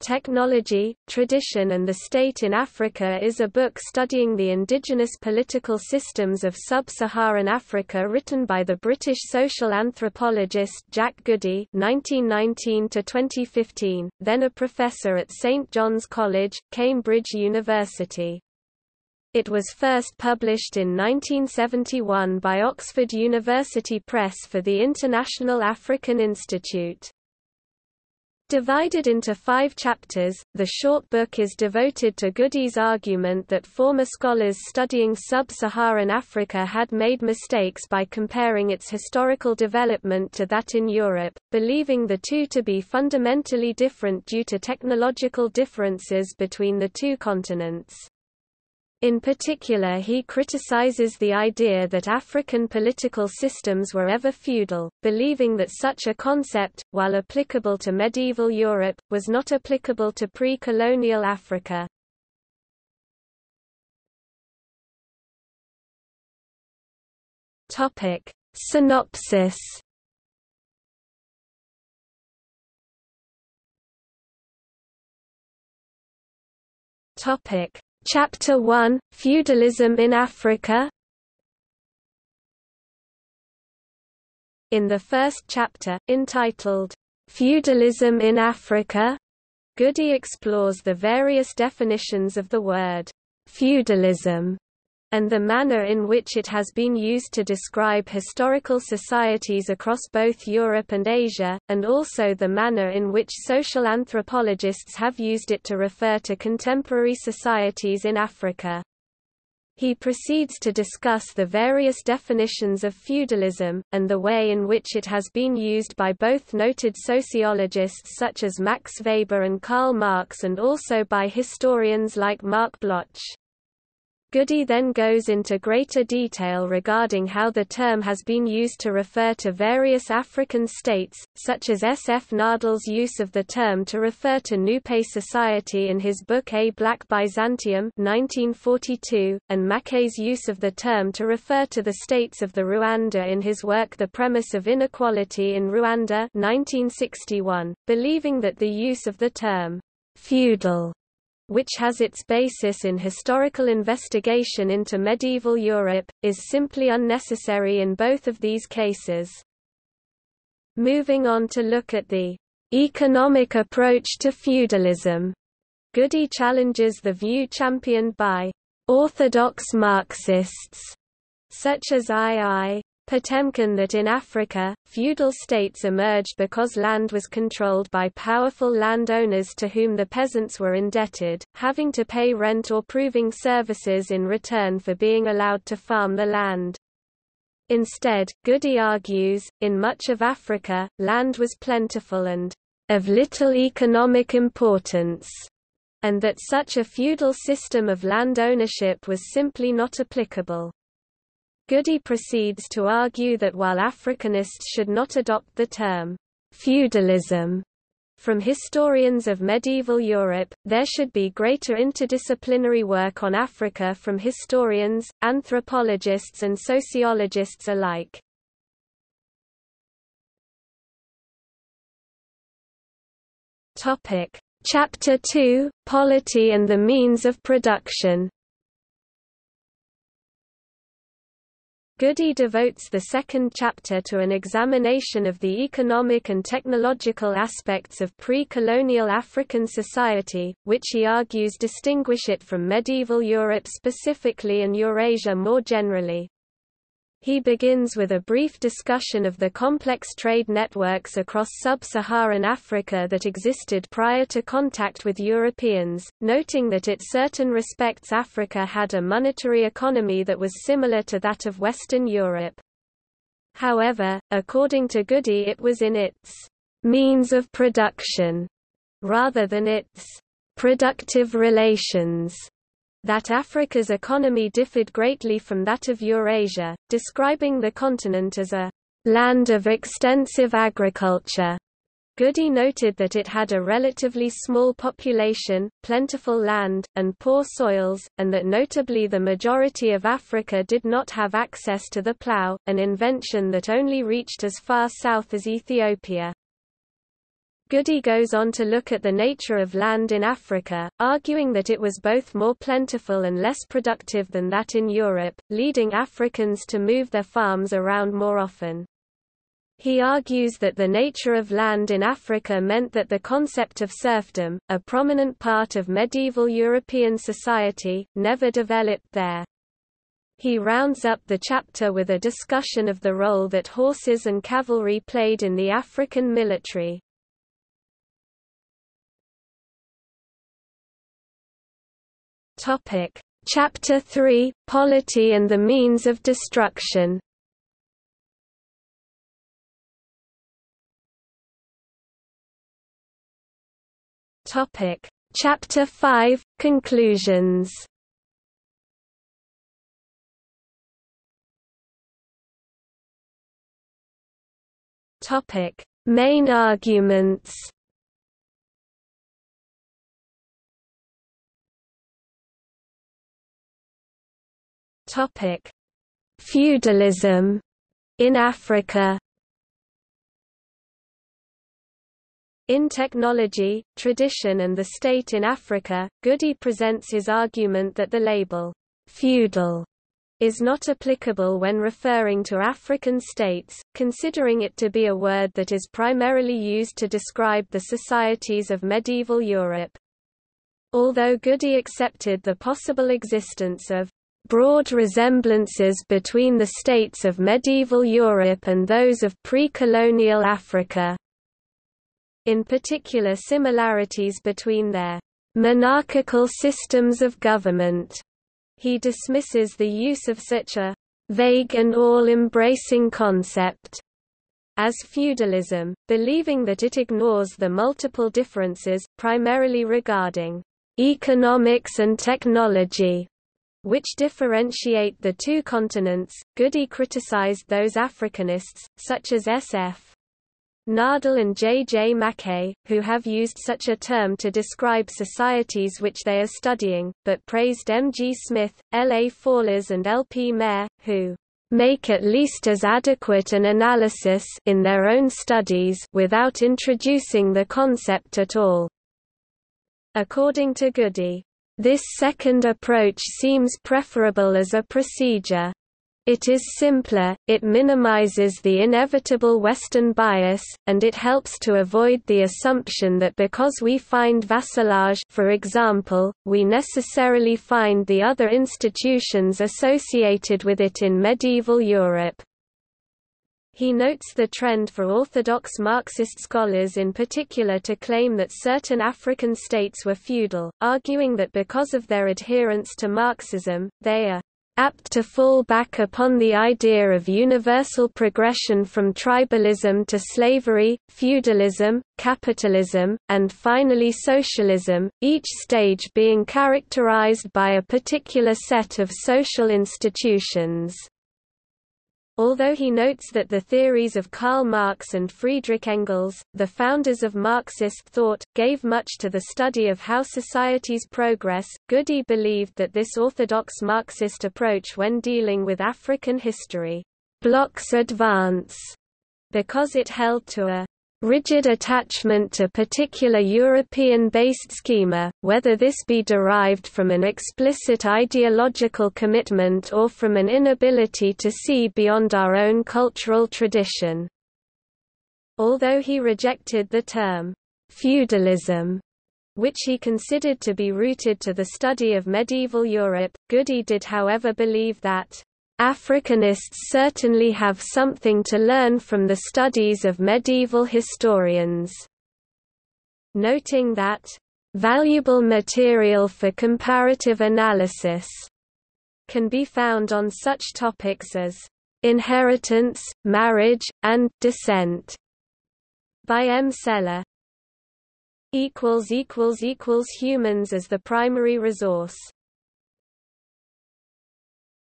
Technology, Tradition and the State in Africa is a book studying the indigenous political systems of sub-Saharan Africa written by the British social anthropologist Jack Goody (1919–2015), then a professor at St John's College, Cambridge University. It was first published in 1971 by Oxford University Press for the International African Institute. Divided into five chapters, the short book is devoted to Goody's argument that former scholars studying sub-Saharan Africa had made mistakes by comparing its historical development to that in Europe, believing the two to be fundamentally different due to technological differences between the two continents. In particular he criticizes the idea that African political systems were ever feudal, believing that such a concept, while applicable to medieval Europe, was not applicable to pre-colonial Africa. Synopsis Topic Chapter 1 – Feudalism in Africa. In the first chapter, entitled, "'Feudalism in Africa' Goody explores the various definitions of the word, "'feudalism' and the manner in which it has been used to describe historical societies across both Europe and Asia, and also the manner in which social anthropologists have used it to refer to contemporary societies in Africa. He proceeds to discuss the various definitions of feudalism, and the way in which it has been used by both noted sociologists such as Max Weber and Karl Marx and also by historians like Marc Bloch. Goody then goes into greater detail regarding how the term has been used to refer to various African states, such as S. F. Nadel's use of the term to refer to Nupe society in his book A Black Byzantium 1942, and Maquet's use of the term to refer to the states of the Rwanda in his work The Premise of Inequality in Rwanda 1961, believing that the use of the term feudal which has its basis in historical investigation into medieval Europe, is simply unnecessary in both of these cases. Moving on to look at the economic approach to feudalism, Goody challenges the view championed by orthodox Marxists, such as I.I. Potekhin that in Africa, feudal states emerged because land was controlled by powerful landowners to whom the peasants were indebted, having to pay rent or proving services in return for being allowed to farm the land. Instead, Goody argues, in much of Africa, land was plentiful and of little economic importance, and that such a feudal system of land ownership was simply not applicable. Goody proceeds to argue that while Africanists should not adopt the term feudalism from historians of medieval Europe, there should be greater interdisciplinary work on Africa from historians, anthropologists and sociologists alike. Chapter 2 – Polity and the means of production Goody devotes the second chapter to an examination of the economic and technological aspects of pre-colonial African society, which he argues distinguish it from medieval Europe specifically and Eurasia more generally. He begins with a brief discussion of the complex trade networks across sub-Saharan Africa that existed prior to contact with Europeans, noting that in certain respects Africa had a monetary economy that was similar to that of Western Europe. However, according to Goody it was in its means of production, rather than its productive relations that Africa's economy differed greatly from that of Eurasia, describing the continent as a land of extensive agriculture. Goody noted that it had a relatively small population, plentiful land, and poor soils, and that notably the majority of Africa did not have access to the plough, an invention that only reached as far south as Ethiopia. Goody goes on to look at the nature of land in Africa, arguing that it was both more plentiful and less productive than that in Europe, leading Africans to move their farms around more often. He argues that the nature of land in Africa meant that the concept of serfdom, a prominent part of medieval European society, never developed there. He rounds up the chapter with a discussion of the role that horses and cavalry played in the African military. Topic: Chapter 3: Polity and the means of destruction. Topic: Chapter 5: Conclusions. Topic: Main arguments. Topic: Feudalism in Africa. In Technology, Tradition and the State in Africa, Goody presents his argument that the label, feudal, is not applicable when referring to African states, considering it to be a word that is primarily used to describe the societies of medieval Europe. Although Goody accepted the possible existence of broad resemblances between the states of medieval Europe and those of pre-colonial Africa. In particular similarities between their monarchical systems of government. He dismisses the use of such a vague and all-embracing concept as feudalism, believing that it ignores the multiple differences, primarily regarding economics and technology, which differentiate the two continents. Goody criticized those Africanists, such as S.F. Nadel and J. J. Maquet, who have used such a term to describe societies which they are studying, but praised M. G. Smith, L. A. Fallers and L. P. Mair, who make at least as adequate an analysis in their own studies without introducing the concept at all. According to Goody, this second approach seems preferable as a procedure. It is simpler, it minimizes the inevitable Western bias, and it helps to avoid the assumption that because we find vassalage for example, we necessarily find the other institutions associated with it in medieval Europe. He notes the trend for orthodox Marxist scholars in particular to claim that certain African states were feudal, arguing that because of their adherence to Marxism, they are apt to fall back upon the idea of universal progression from tribalism to slavery, feudalism, capitalism, and finally socialism, each stage being characterized by a particular set of social institutions. Although he notes that the theories of Karl Marx and Friedrich Engels, the founders of Marxist thought, gave much to the study of how societies progress, Goody believed that this orthodox Marxist approach when dealing with African history blocks advance because it held to a rigid attachment to particular European-based schema, whether this be derived from an explicit ideological commitment or from an inability to see beyond our own cultural tradition. Although he rejected the term feudalism, which he considered to be rooted to the study of medieval Europe, Goody did however believe that Africanists certainly have something to learn from the studies of medieval historians. Noting that, "...valuable material for comparative analysis," can be found on such topics as inheritance, marriage, and descent by M. Celler. Humans as the primary resource